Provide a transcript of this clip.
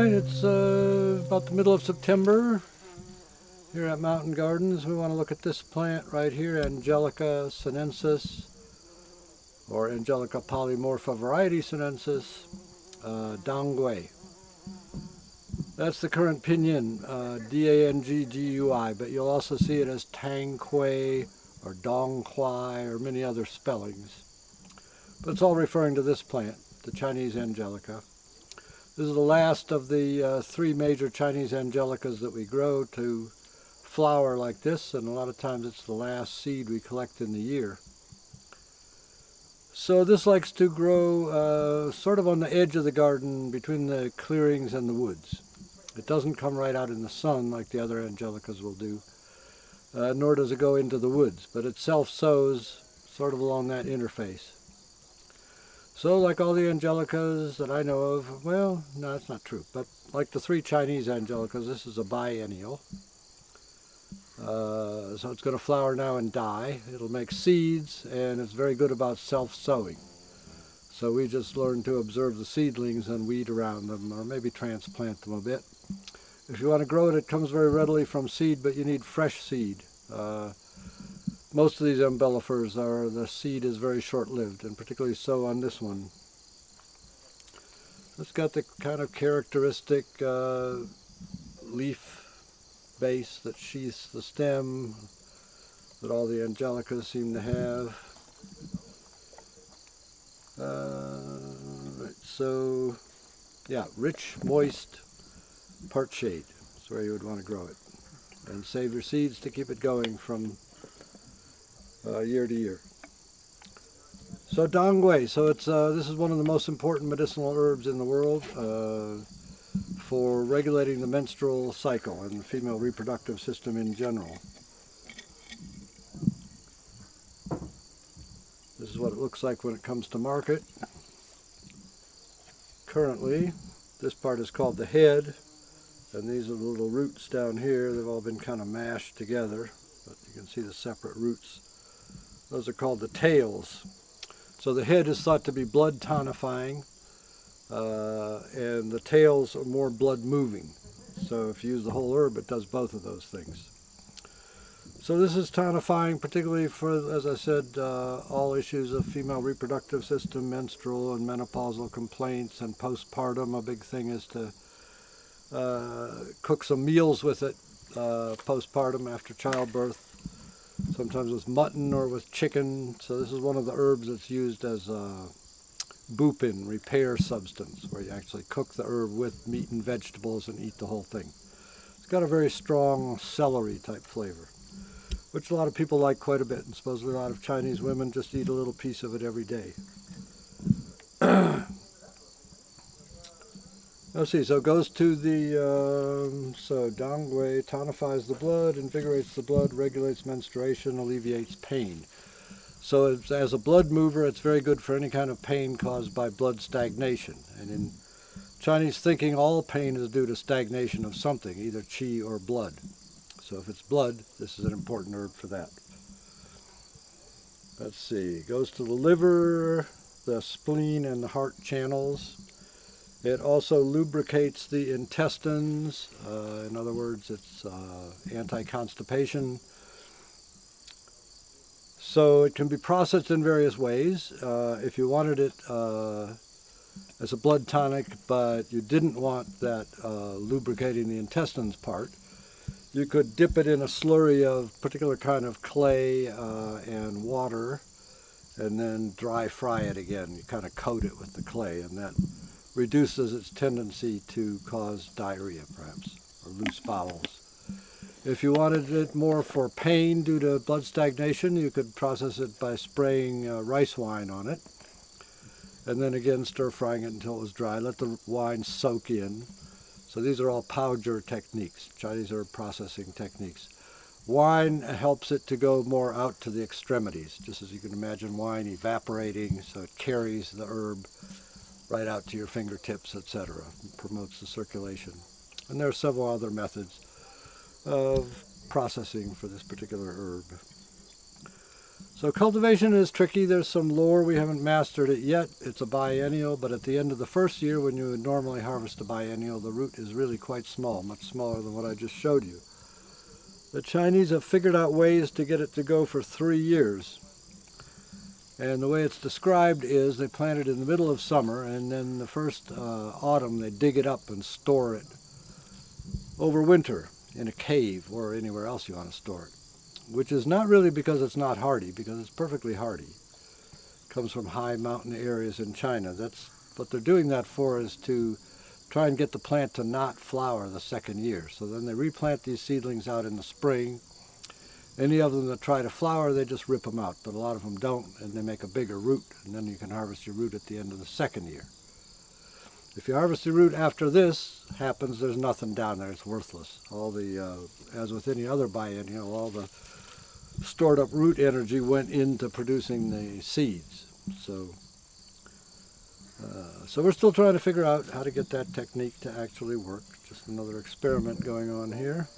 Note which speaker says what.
Speaker 1: about the middle of September here at Mountain Gardens. We want to look at this plant right here, Angelica sinensis, or Angelica polymorpha variety sinensis, uh, Dangui. That's the current pinyin, uh, D-A-N-G-G-U-I, but you'll also see it as Tanghui or Dong Donghui or many other spellings. But it's all referring to this plant, the Chinese Angelica. This is the last of the uh, three major Chinese Angelicas that we grow to flower like this, and a lot of times it's the last seed we collect in the year. So this likes to grow uh, sort of on the edge of the garden between the clearings and the woods. It doesn't come right out in the sun like the other angelicas will do, uh, nor does it go into the woods, but it self-sows sort of along that interface. So like all the angelicas that I know of, well, no, that's not true, but like the three Chinese angelicas, this is a biennial. Uh, so it's going to flower now and die. It'll make seeds, and it's very good about self-sowing. So we just learn to observe the seedlings and weed around them, or maybe transplant them a bit. If you want to grow it, it comes very readily from seed, but you need fresh seed. Uh, most of these umbellifers are, the seed is very short-lived, and particularly so on this one. It's got the kind of characteristic uh, leaf base that sheaths the stem that all the angelicas seem to have. Uh, so, yeah, rich, moist, part shade. is where you would want to grow it. And save your seeds to keep it going from uh, year to year. So Dongui, so it's uh, this is one of the most important medicinal herbs in the world uh, for regulating the menstrual cycle and the female reproductive system in general. This is what it looks like when it comes to market. Currently, this part is called the head, and these are the little roots down here. They've all been kind of mashed together, but you can see the separate roots those are called the tails. So the head is thought to be blood tonifying, uh, and the tails are more blood moving. So if you use the whole herb, it does both of those things. So this is tonifying, particularly for, as I said, uh, all issues of female reproductive system, menstrual and menopausal complaints, and postpartum. A big thing is to uh, cook some meals with it uh, postpartum after childbirth sometimes with mutton or with chicken. So this is one of the herbs that's used as a bupin, repair substance, where you actually cook the herb with meat and vegetables and eat the whole thing. It's got a very strong celery type flavor, which a lot of people like quite a bit, and supposedly a lot of Chinese women just eat a little piece of it every day. Let's see, so it goes to the, um, so Dongui tonifies the blood, invigorates the blood, regulates menstruation, alleviates pain. So as a blood mover, it's very good for any kind of pain caused by blood stagnation. And in Chinese thinking, all pain is due to stagnation of something, either qi or blood. So if it's blood, this is an important herb for that. Let's see, goes to the liver, the spleen, and the heart channels. It also lubricates the intestines. Uh, in other words, it's uh, anti-constipation. So it can be processed in various ways. Uh, if you wanted it uh, as a blood tonic, but you didn't want that uh, lubricating the intestines part, you could dip it in a slurry of particular kind of clay uh, and water and then dry fry it again. You kind of coat it with the clay and that reduces its tendency to cause diarrhea, perhaps, or loose bowels. If you wanted it more for pain due to blood stagnation, you could process it by spraying uh, rice wine on it, and then again stir frying it until it was dry. Let the wine soak in. So these are all paozhi techniques, Chinese herb processing techniques. Wine helps it to go more out to the extremities, just as you can imagine wine evaporating, so it carries the herb right out to your fingertips, etc. promotes the circulation. And there are several other methods of processing for this particular herb. So cultivation is tricky. There's some lore. We haven't mastered it yet. It's a biennial, but at the end of the first year, when you would normally harvest a biennial, the root is really quite small, much smaller than what I just showed you. The Chinese have figured out ways to get it to go for three years. And the way it's described is they plant it in the middle of summer, and then the first uh, autumn they dig it up and store it over winter in a cave or anywhere else you want to store it which is not really because it's not hardy, because it's perfectly hardy. It comes from high mountain areas in China. That's what they're doing that for is to try and get the plant to not flower the second year. So then they replant these seedlings out in the spring. Any of them that try to flower, they just rip them out, but a lot of them don't, and they make a bigger root, and then you can harvest your root at the end of the second year. If you harvest the root after this happens, there's nothing down there. It's worthless. All the, uh, as with any other biennial, all the stored up root energy went into producing the seeds. So, uh, so we're still trying to figure out how to get that technique to actually work. Just another experiment going on here.